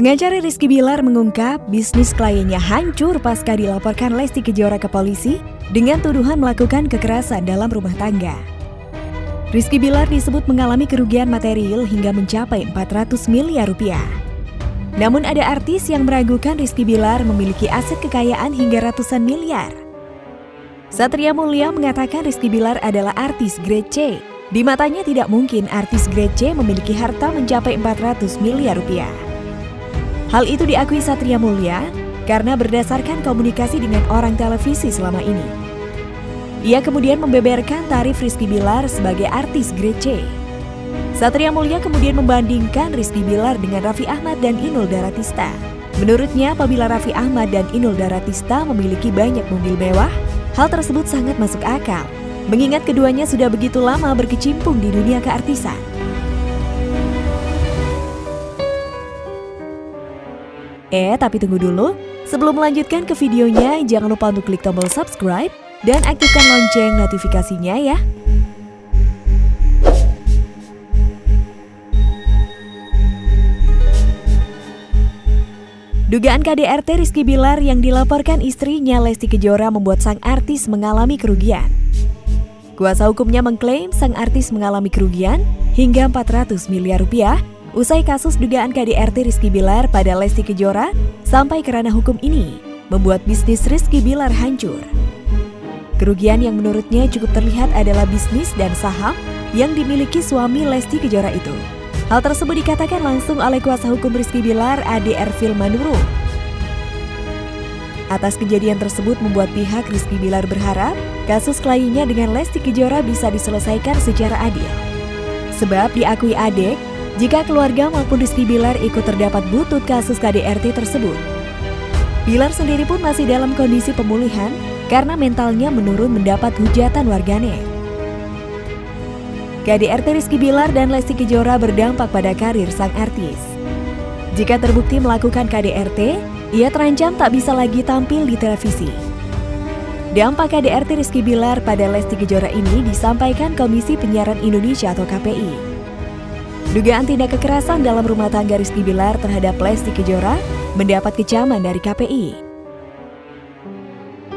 Pengacara Rizky Bilar mengungkap bisnis kliennya hancur pasca dilaporkan Lesti Kejora ke polisi dengan tuduhan melakukan kekerasan dalam rumah tangga. Rizky Bilar disebut mengalami kerugian material hingga mencapai 400 miliar rupiah. Namun ada artis yang meragukan Rizky Bilar memiliki aset kekayaan hingga ratusan miliar. Satria Mulia mengatakan Rizky Bilar adalah artis grade C. Di matanya tidak mungkin artis grade C memiliki harta mencapai 400 miliar rupiah. Hal itu diakui Satria Mulia karena berdasarkan komunikasi dengan orang televisi selama ini. Ia kemudian membeberkan tarif Rizky Bilar sebagai artis grade C. Satria Mulia kemudian membandingkan Rizky Bilar dengan Raffi Ahmad dan Inul Daratista. Menurutnya, apabila Raffi Ahmad dan Inul Daratista memiliki banyak mobil mewah, hal tersebut sangat masuk akal, mengingat keduanya sudah begitu lama berkecimpung di dunia keartisan. Eh, tapi tunggu dulu. Sebelum melanjutkan ke videonya, jangan lupa untuk klik tombol subscribe dan aktifkan lonceng notifikasinya ya. Dugaan KDRT Rizky Bilar yang dilaporkan istrinya Lesti Kejora membuat sang artis mengalami kerugian. Kuasa hukumnya mengklaim sang artis mengalami kerugian hingga 400 miliar rupiah Usai kasus dugaan KDRT Rizky Bilar pada Lesti Kejora sampai ke ranah hukum ini, membuat bisnis Rizky Bilar hancur. Kerugian yang menurutnya cukup terlihat adalah bisnis dan saham yang dimiliki suami Lesti Kejora itu. Hal tersebut dikatakan langsung oleh kuasa hukum Rizky Bilar ADR Filmanuru. Atas kejadian tersebut membuat pihak Rizky Bilar berharap kasus kliennya dengan Lesti Kejora bisa diselesaikan secara adil. Sebab diakui adek, jika keluarga maupun Rizky Bilar ikut terdapat butut kasus KDRT tersebut. Bilar sendiri pun masih dalam kondisi pemulihan karena mentalnya menurun mendapat hujatan warganet. KDRT Rizky Bilar dan Lesti Kejora berdampak pada karir sang artis. Jika terbukti melakukan KDRT, ia terancam tak bisa lagi tampil di televisi. Dampak KDRT Rizky Bilar pada Lesti Kejora ini disampaikan Komisi Penyiaran Indonesia atau KPI. Dugaan tindak kekerasan dalam rumah tangga Rizky Bilar terhadap Lesti Kejora mendapat kecaman dari KPI.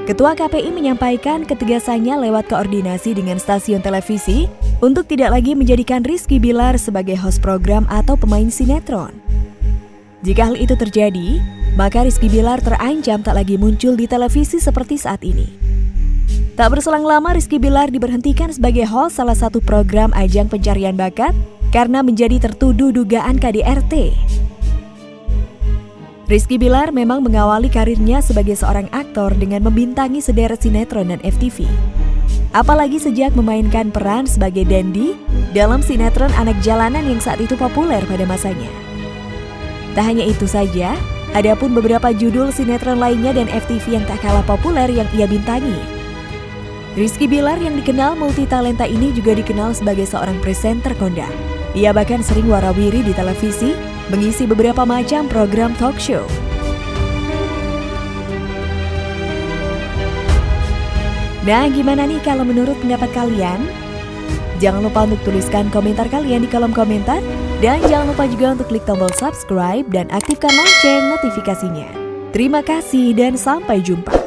Ketua KPI menyampaikan ketegasannya lewat koordinasi dengan stasiun televisi untuk tidak lagi menjadikan Rizky Bilar sebagai host program atau pemain sinetron. Jika hal itu terjadi, maka Rizky Bilar terancam tak lagi muncul di televisi seperti saat ini. Tak berselang lama Rizky Bilar diberhentikan sebagai host salah satu program ajang pencarian bakat karena menjadi tertuduh dugaan KDRT. Rizky Bilar memang mengawali karirnya sebagai seorang aktor dengan membintangi sederet sinetron dan FTV. Apalagi sejak memainkan peran sebagai Dandy dalam sinetron anak jalanan yang saat itu populer pada masanya. Tak hanya itu saja, ada pun beberapa judul sinetron lainnya dan FTV yang tak kalah populer yang ia bintangi. Rizky Bilar yang dikenal multitalenta ini juga dikenal sebagai seorang presenter kondang. Ia bahkan sering warawiri di televisi, mengisi beberapa macam program talk show. Nah, gimana nih kalau menurut pendapat kalian? Jangan lupa untuk tuliskan komentar kalian di kolom komentar. Dan jangan lupa juga untuk klik tombol subscribe dan aktifkan lonceng notifikasinya. Terima kasih dan sampai jumpa.